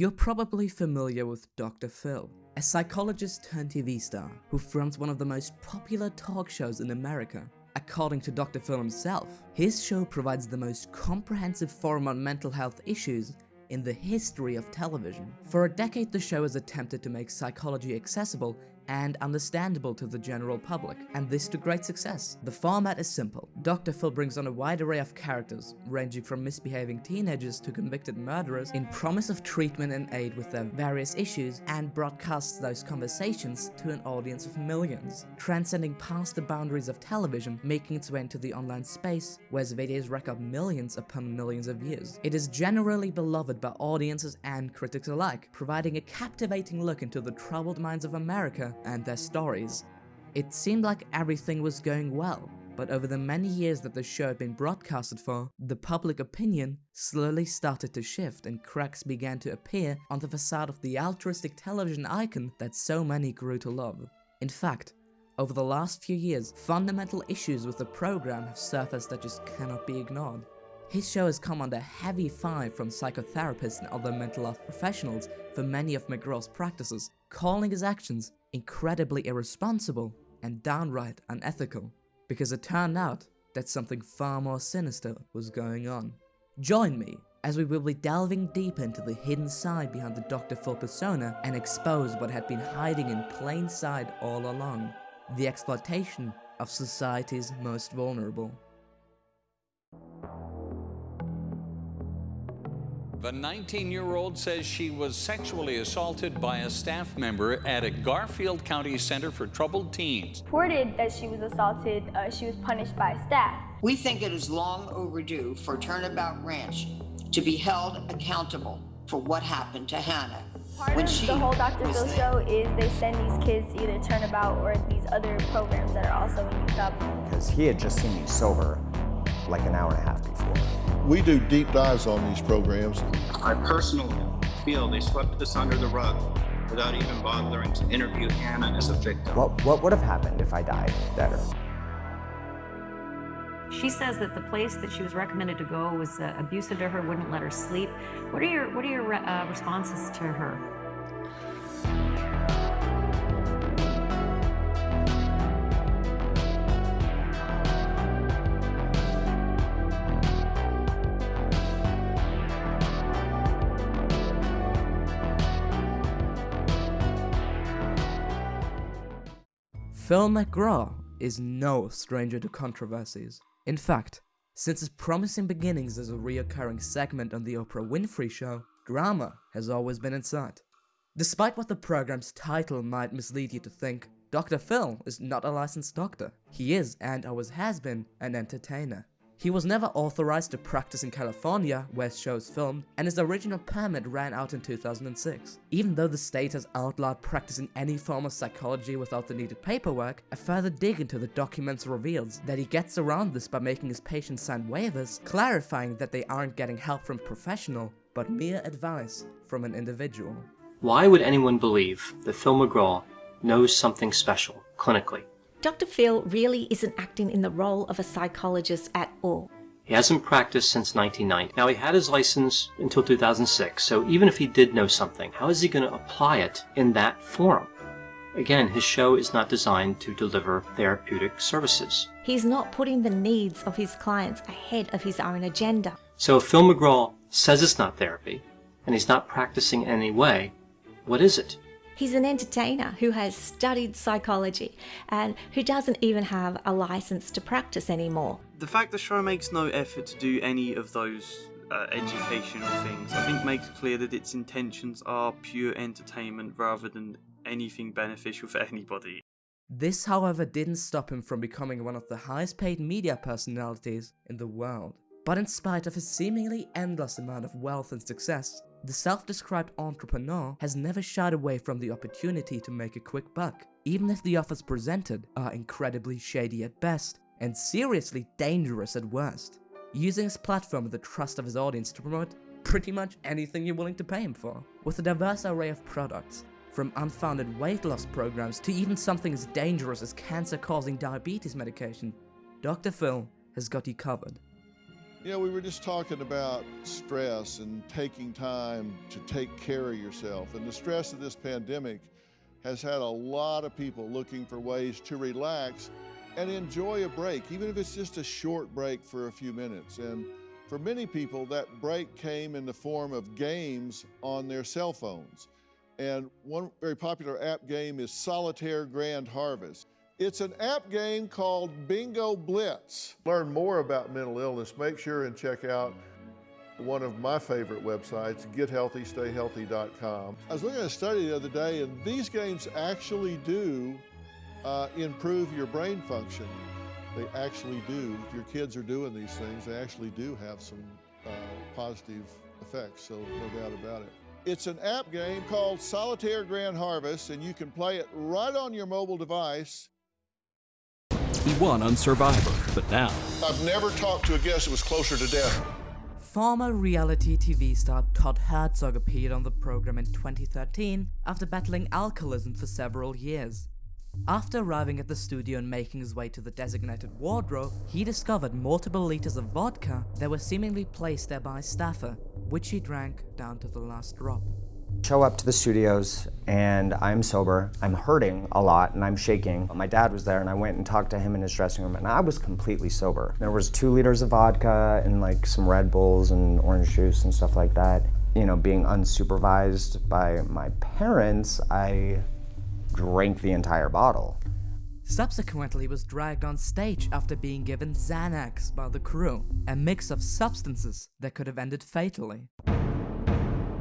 You're probably familiar with Dr. Phil, a psychologist turned TV star who fronts one of the most popular talk shows in America. According to Dr. Phil himself, his show provides the most comprehensive forum on mental health issues in the history of television. For a decade, the show has attempted to make psychology accessible and understandable to the general public, and this to great success. The format is simple. Dr. Phil brings on a wide array of characters, ranging from misbehaving teenagers to convicted murderers, in promise of treatment and aid with their various issues, and broadcasts those conversations to an audience of millions, transcending past the boundaries of television, making its way into the online space, where its videos rack up millions upon millions of views. It is generally beloved by audiences and critics alike, providing a captivating look into the troubled minds of America and their stories. It seemed like everything was going well, but over the many years that the show had been broadcasted for, the public opinion slowly started to shift and cracks began to appear on the facade of the altruistic television icon that so many grew to love. In fact, over the last few years, fundamental issues with the program have surfaced that just cannot be ignored. His show has come under heavy fire from psychotherapists and other mental health professionals for many of McGraw's practices, calling his actions incredibly irresponsible and downright unethical, because it turned out that something far more sinister was going on. Join me as we will be delving deep into the hidden side behind the Dr. Phil persona and expose what had been hiding in plain sight all along, the exploitation of society's most vulnerable. The 19-year-old says she was sexually assaulted by a staff member at a Garfield County Center for Troubled Teens. Reported that she was assaulted, uh, she was punished by staff. We think it is long overdue for Turnabout Ranch to be held accountable for what happened to Hannah. Part when of the whole Dr. Phil show is they send these kids either Turnabout or these other programs that are also in Utah. Because he had just seen me sober like an hour and a half before. We do deep dives on these programs. I personally feel they swept this under the rug without even bothering to interview Hannah as a victim. What, what would have happened if I died better? She says that the place that she was recommended to go was uh, abusive to her, wouldn't let her sleep. What are your what are your uh, responses to her? Phil McGraw is no stranger to controversies. In fact, since its promising beginnings as a reoccurring segment on the Oprah Winfrey Show, drama has always been in sight. Despite what the program's title might mislead you to think, Dr. Phil is not a licensed doctor. He is, and always has been, an entertainer. He was never authorized to practice in California, where shows filmed, and his original permit ran out in 2006. Even though the state has outlawed practicing any form of psychology without the needed paperwork, a further dig into the documents reveals that he gets around this by making his patients sign waivers, clarifying that they aren't getting help from professional, but mere advice from an individual. Why would anyone believe that Phil McGraw knows something special, clinically, Dr. Phil really isn't acting in the role of a psychologist at all. He hasn't practiced since 1990. Now, he had his license until 2006, so even if he did know something, how is he going to apply it in that forum? Again, his show is not designed to deliver therapeutic services. He's not putting the needs of his clients ahead of his own agenda. So if Phil McGraw says it's not therapy, and he's not practicing in any way, what is it? He's an entertainer who has studied psychology and who doesn't even have a license to practice anymore. The fact the show makes no effort to do any of those uh, educational things, I think makes clear that its intentions are pure entertainment rather than anything beneficial for anybody. This, however, didn't stop him from becoming one of the highest paid media personalities in the world. But in spite of his seemingly endless amount of wealth and success, the self-described entrepreneur has never shied away from the opportunity to make a quick buck, even if the offers presented are incredibly shady at best and seriously dangerous at worst. Using his platform and the trust of his audience to promote pretty much anything you're willing to pay him for. With a diverse array of products, from unfounded weight loss programs to even something as dangerous as cancer-causing diabetes medication, Dr. Phil has got you covered. You know, we were just talking about stress and taking time to take care of yourself. And the stress of this pandemic has had a lot of people looking for ways to relax and enjoy a break, even if it's just a short break for a few minutes. And for many people, that break came in the form of games on their cell phones. And one very popular app game is Solitaire Grand Harvest. It's an app game called Bingo Blitz. Learn more about mental illness, make sure and check out one of my favorite websites, gethealthystayhealthy.com. I was looking at a study the other day, and these games actually do uh, improve your brain function. They actually do. If your kids are doing these things, they actually do have some uh, positive effects, so no doubt about it. It's an app game called Solitaire Grand Harvest, and you can play it right on your mobile device. He won on Survivor, but now. I've never talked to a guest that was closer to death. Former reality TV star Todd Herzog appeared on the program in 2013 after battling alcoholism for several years. After arriving at the studio and making his way to the designated wardrobe, he discovered multiple liters of vodka that were seemingly placed there by a staffer, which he drank down to the last drop. Show up to the studios and I'm sober, I'm hurting a lot and I'm shaking. My dad was there and I went and talked to him in his dressing room and I was completely sober. There was two liters of vodka and like some Red Bulls and orange juice and stuff like that. You know, being unsupervised by my parents, I drank the entire bottle. Subsequently, he was dragged on stage after being given Xanax by the crew, a mix of substances that could have ended fatally. Uh,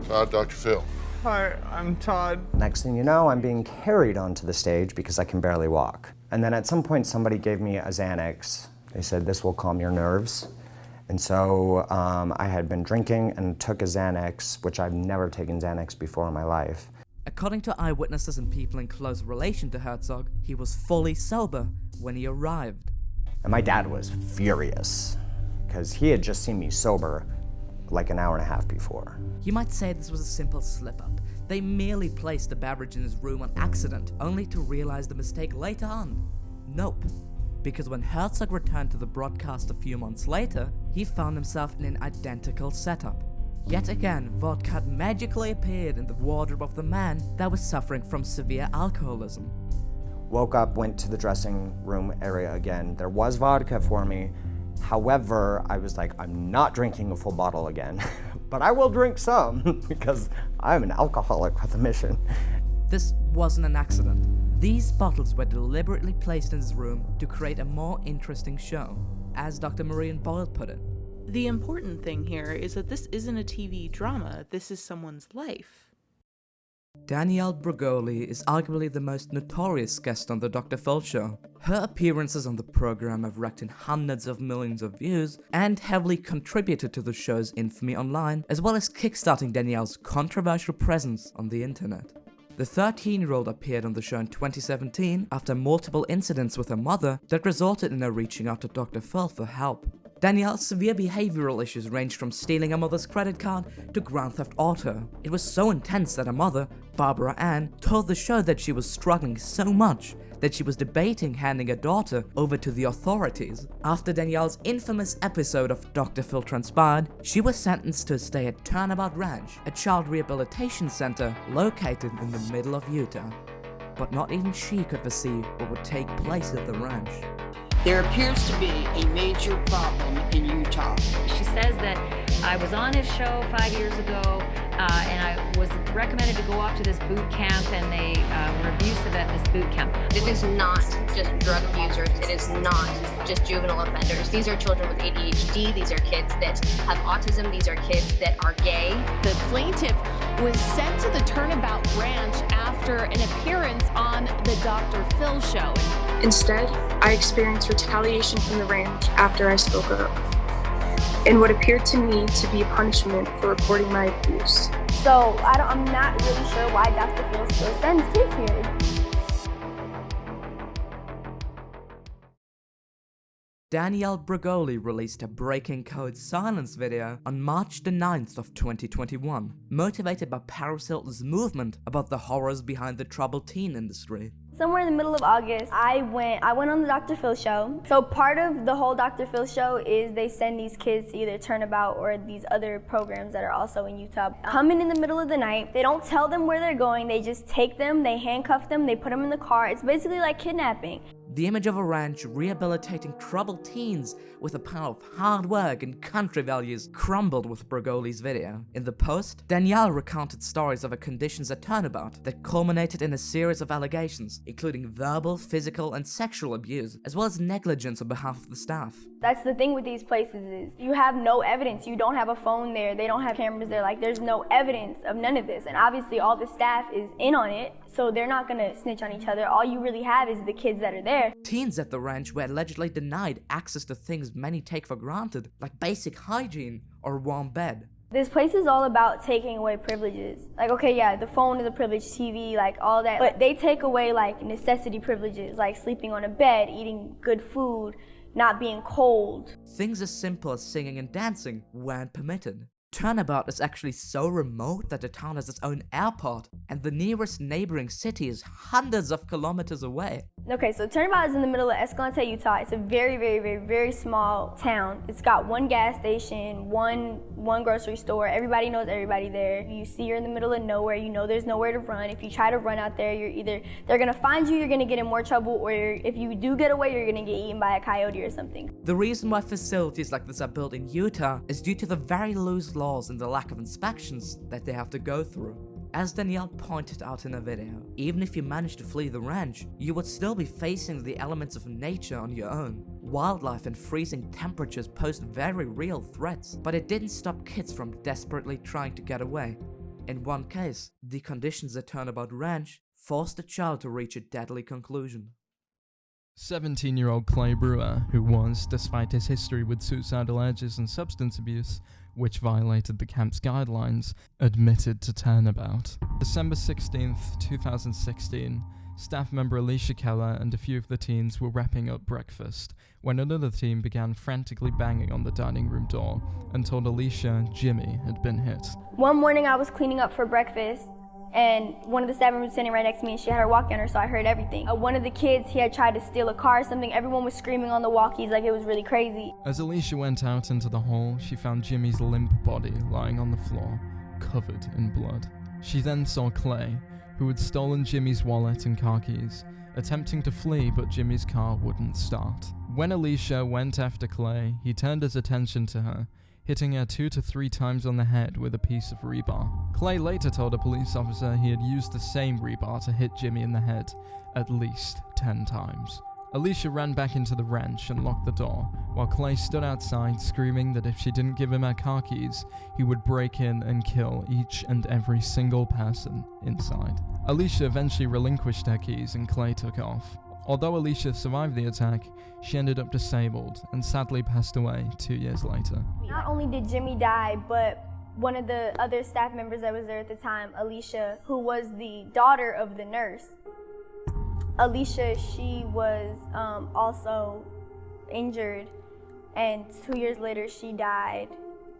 Todd, Dr. Phil. Hi, I'm Todd. Next thing you know, I'm being carried onto the stage because I can barely walk. And then at some point, somebody gave me a Xanax. They said, this will calm your nerves. And so um, I had been drinking and took a Xanax, which I've never taken Xanax before in my life. According to eyewitnesses and people in close relation to Herzog, he was fully sober when he arrived. And my dad was furious because he had just seen me sober like an hour and a half before. You might say this was a simple slip up. They merely placed the beverage in his room on accident, only to realize the mistake later on. Nope. Because when Herzog returned to the broadcast a few months later, he found himself in an identical setup. Yet again, vodka had magically appeared in the wardrobe of the man that was suffering from severe alcoholism. Woke up, went to the dressing room area again. There was vodka for me. However, I was like, I'm not drinking a full bottle again, but I will drink some because I'm an alcoholic with a mission. This wasn't an accident. These bottles were deliberately placed in his room to create a more interesting show, as Dr. Marion Boyle put it. The important thing here is that this isn't a TV drama, this is someone's life. Danielle Bregoli is arguably the most notorious guest on the Dr. Phil show. Her appearances on the program have racked in hundreds of millions of views and heavily contributed to the show's infamy online, as well as kickstarting Danielle's controversial presence on the internet. The 13-year-old appeared on the show in 2017 after multiple incidents with her mother that resulted in her reaching out to Dr. Phil for help. Danielle's severe behavioral issues ranged from stealing her mother's credit card to Grand Theft Auto. It was so intense that her mother, Barbara Ann, told the show that she was struggling so much that she was debating handing her daughter over to the authorities. After Danielle's infamous episode of Dr. Phil transpired, she was sentenced to stay at Turnabout Ranch, a child rehabilitation center located in the middle of Utah. But not even she could foresee what would take place at the ranch. There appears to be a major problem in Utah. She says that I was on his show five years ago, uh, and I was recommended to go off to this boot camp, and they uh, were abusive at this boot camp. It is not just drug users. It is not just juvenile offenders. These are children with ADHD. These are kids that have autism. These are kids that are gay. The plaintiff was sent to the Turnabout Ranch after an appearance on the Dr. Phil show. Instead, I experienced retaliation from the ranch after I spoke up, and what appeared to me to be a punishment for reporting my abuse. So I am not really sure why Dr. Phil still sends kids here. Danielle Bregoli released a Breaking Code Silence video on March the 9th of 2021, motivated by Paris Hilton's movement about the horrors behind the troubled teen industry. Somewhere in the middle of August, I went I went on the Dr. Phil show. So part of the whole Dr. Phil show is they send these kids to either Turnabout or these other programs that are also in Utah. Coming in the middle of the night, they don't tell them where they're going. They just take them, they handcuff them, they put them in the car. It's basically like kidnapping. The image of a ranch rehabilitating troubled teens with a power of hard work and country values crumbled with Bregoli's video. In the post, Danielle recounted stories of her conditions at Turnabout that culminated in a series of allegations, including verbal, physical, and sexual abuse, as well as negligence on behalf of the staff. That's the thing with these places is you have no evidence. You don't have a phone there. They don't have cameras there. Like there's no evidence of none of this. And obviously all the staff is in on it, so they're not gonna snitch on each other. All you really have is the kids that are there. Teens at the ranch were allegedly denied access to things many take for granted, like basic hygiene or a warm bed. This place is all about taking away privileges. Like, okay, yeah, the phone is a privilege, TV, like all that. But they take away like necessity privileges, like sleeping on a bed, eating good food, not being cold. Things as simple as singing and dancing weren't permitted. Turnabout is actually so remote that the town has its own airport, and the nearest neighboring city is hundreds of kilometers away. Okay, so Turnabout is in the middle of Escalante, Utah. It's a very, very, very, very small town. It's got one gas station, one one grocery store. Everybody knows everybody there. You see you're in the middle of nowhere. You know there's nowhere to run. If you try to run out there, you're either they're gonna find you, you're gonna get in more trouble, or if you do get away, you're gonna get eaten by a coyote or something. The reason why facilities like this are built in Utah is due to the very loose laws and the lack of inspections that they have to go through. As Danielle pointed out in a video, even if you managed to flee the ranch, you would still be facing the elements of nature on your own. Wildlife and freezing temperatures posed very real threats, but it didn't stop kids from desperately trying to get away. In one case, the conditions at Turnabout Ranch forced a child to reach a deadly conclusion. 17 year old Clay Brewer, who was, despite his history with suicidal urges and substance abuse, which violated the camp's guidelines, admitted to turnabout. December 16th, 2016, staff member Alicia Keller and a few of the teens were wrapping up breakfast when another teen began frantically banging on the dining room door and told Alicia Jimmy had been hit. One morning I was cleaning up for breakfast and one of the staff members was sitting right next to me and she had her walkie on her so I heard everything. Uh, one of the kids, he had tried to steal a car or something. Everyone was screaming on the walkies like it was really crazy. As Alicia went out into the hall, she found Jimmy's limp body lying on the floor, covered in blood. She then saw Clay, who had stolen Jimmy's wallet and car keys, attempting to flee but Jimmy's car wouldn't start. When Alicia went after Clay, he turned his attention to her hitting her two to three times on the head with a piece of rebar. Clay later told a police officer he had used the same rebar to hit Jimmy in the head at least 10 times. Alicia ran back into the ranch and locked the door, while Clay stood outside screaming that if she didn't give him her car keys, he would break in and kill each and every single person inside. Alicia eventually relinquished her keys and Clay took off. Although Alicia survived the attack, she ended up disabled and sadly passed away two years later. Not only did Jimmy die, but one of the other staff members that was there at the time, Alicia, who was the daughter of the nurse. Alicia, she was um, also injured, and two years later she died,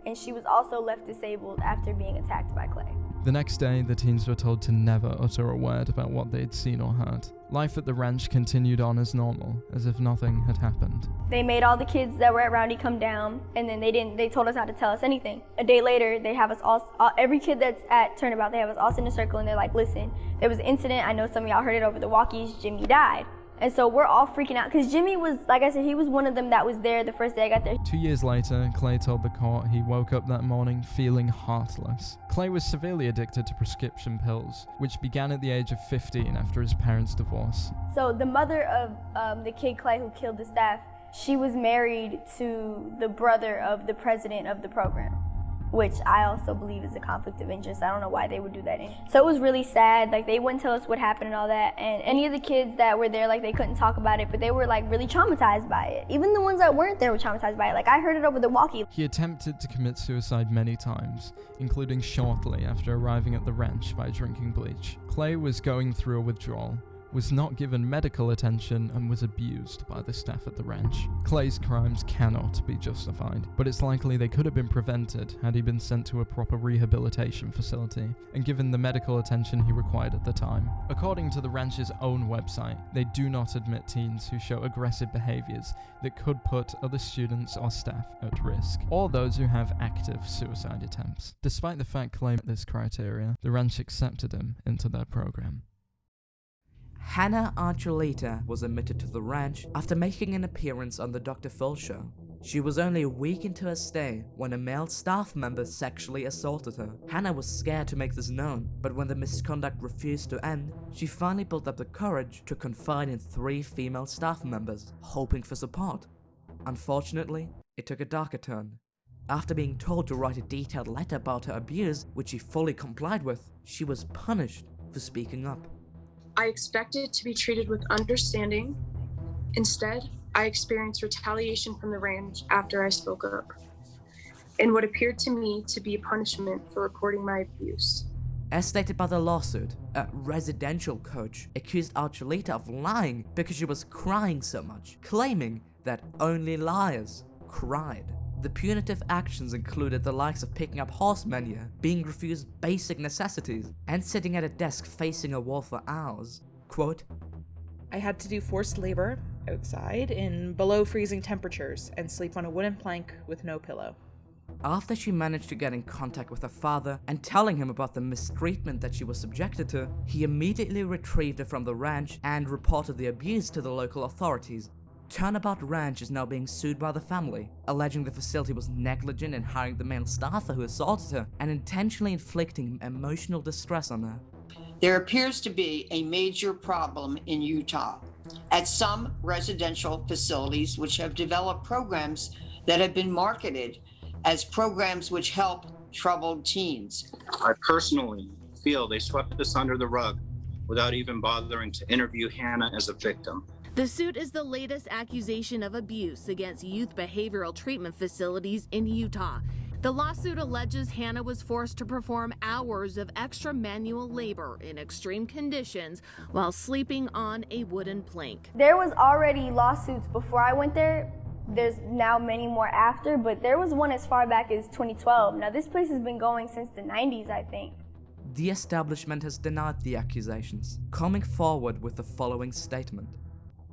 and she was also left disabled after being attacked by Clay. The next day, the teens were told to never utter a word about what they'd seen or heard. Life at the ranch continued on as normal, as if nothing had happened. They made all the kids that were at Roundy come down, and then they didn't. They told us not to tell us anything. A day later, they have us all, all every kid that's at Turnabout, they have us all in a circle, and they're like, "Listen, there was an incident. I know some of y'all heard it over the walkies. Jimmy died." And so we're all freaking out because Jimmy was, like I said, he was one of them that was there the first day I got there. Two years later, Clay told the court he woke up that morning feeling heartless. Clay was severely addicted to prescription pills, which began at the age of 15 after his parents' divorce. So the mother of um, the kid Clay who killed the staff, she was married to the brother of the president of the program which I also believe is a conflict of interest. I don't know why they would do that. So it was really sad. Like they wouldn't tell us what happened and all that. And any of the kids that were there, like they couldn't talk about it, but they were like really traumatized by it. Even the ones that weren't there were traumatized by it. Like I heard it over the walkie. He attempted to commit suicide many times, including shortly after arriving at the ranch by drinking bleach. Clay was going through a withdrawal was not given medical attention and was abused by the staff at the ranch. Clay's crimes cannot be justified, but it's likely they could have been prevented had he been sent to a proper rehabilitation facility and given the medical attention he required at the time. According to the ranch's own website, they do not admit teens who show aggressive behaviors that could put other students or staff at risk, or those who have active suicide attempts. Despite the fact Clay met this criteria, the ranch accepted him into their program. Hannah Archuleta was admitted to the ranch after making an appearance on the Dr. Phil show. She was only a week into her stay when a male staff member sexually assaulted her. Hannah was scared to make this known, but when the misconduct refused to end, she finally built up the courage to confide in three female staff members, hoping for support. Unfortunately, it took a darker turn. After being told to write a detailed letter about her abuse, which she fully complied with, she was punished for speaking up. I expected to be treated with understanding. Instead, I experienced retaliation from the ranch after I spoke up, and what appeared to me to be a punishment for reporting my abuse. As stated by the lawsuit, a residential coach accused Archuleta of lying because she was crying so much, claiming that only liars cried. The punitive actions included the likes of picking up horse manure, being refused basic necessities, and sitting at a desk facing a wall for hours. Quote, I had to do forced labor outside in below freezing temperatures and sleep on a wooden plank with no pillow. After she managed to get in contact with her father and telling him about the mistreatment that she was subjected to, he immediately retrieved her from the ranch and reported the abuse to the local authorities. Turnabout Ranch is now being sued by the family, alleging the facility was negligent in hiring the male staffer who assaulted her and intentionally inflicting emotional distress on her. There appears to be a major problem in Utah at some residential facilities which have developed programs that have been marketed as programs which help troubled teens. I personally feel they swept this under the rug without even bothering to interview Hannah as a victim. The suit is the latest accusation of abuse against youth behavioral treatment facilities in Utah. The lawsuit alleges Hannah was forced to perform hours of extra manual labor in extreme conditions while sleeping on a wooden plank. There was already lawsuits before I went there. There's now many more after, but there was one as far back as 2012. Now this place has been going since the 90s, I think. The establishment has denied the accusations, coming forward with the following statement.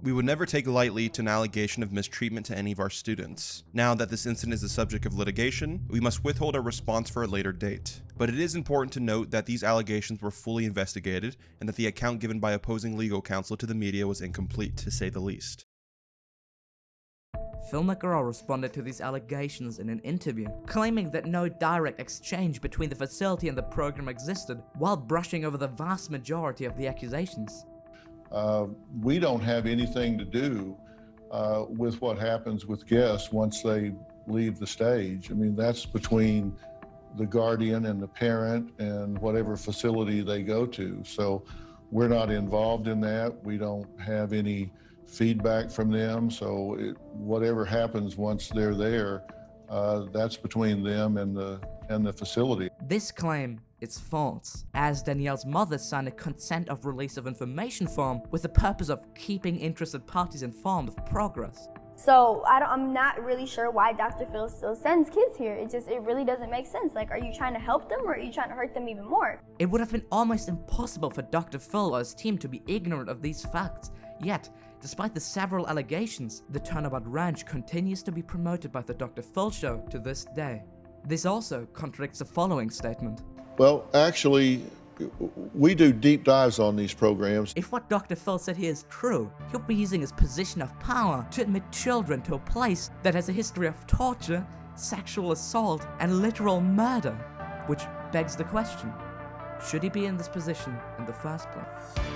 We would never take lightly to an allegation of mistreatment to any of our students. Now that this incident is the subject of litigation, we must withhold our response for a later date. But it is important to note that these allegations were fully investigated and that the account given by opposing legal counsel to the media was incomplete, to say the least. Phil McGraw responded to these allegations in an interview, claiming that no direct exchange between the facility and the program existed, while brushing over the vast majority of the accusations. Uh, we don't have anything to do uh, with what happens with guests once they leave the stage. I mean, that's between the guardian and the parent and whatever facility they go to. So we're not involved in that. We don't have any feedback from them. So it, whatever happens once they're there, uh, that's between them and the and the facility. This claim is false, as Danielle's mother signed a consent of release of information form with the purpose of keeping interested parties informed of progress. So I am not really sure why Dr. Phil still sends kids here. It just, it really doesn't make sense. Like, are you trying to help them or are you trying to hurt them even more? It would have been almost impossible for Dr. Phil or his team to be ignorant of these facts. Yet, despite the several allegations, the Turnabout Ranch continues to be promoted by the Dr. Phil show to this day. This also contradicts the following statement. Well, actually, we do deep dives on these programs. If what Dr. Phil said here is true, he'll be using his position of power to admit children to a place that has a history of torture, sexual assault, and literal murder. Which begs the question, should he be in this position in the first place?